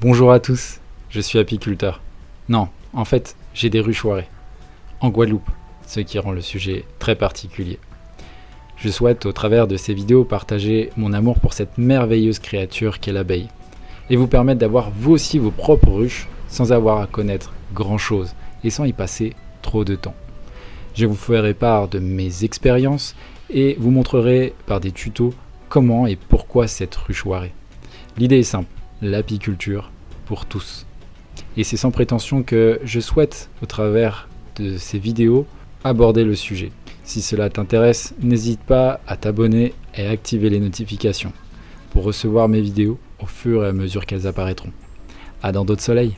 Bonjour à tous, je suis apiculteur. Non, en fait, j'ai des ruches En Guadeloupe, ce qui rend le sujet très particulier. Je souhaite au travers de ces vidéos partager mon amour pour cette merveilleuse créature qu'est l'abeille et vous permettre d'avoir vous aussi vos propres ruches sans avoir à connaître grand chose et sans y passer trop de temps. Je vous ferai part de mes expériences et vous montrerai par des tutos comment et pourquoi cette ruche L'idée est simple, l'apiculture pour tous. Et c'est sans prétention que je souhaite, au travers de ces vidéos, aborder le sujet. Si cela t'intéresse, n'hésite pas à t'abonner et activer les notifications pour recevoir mes vidéos au fur et à mesure qu'elles apparaîtront. À dans d'autres soleils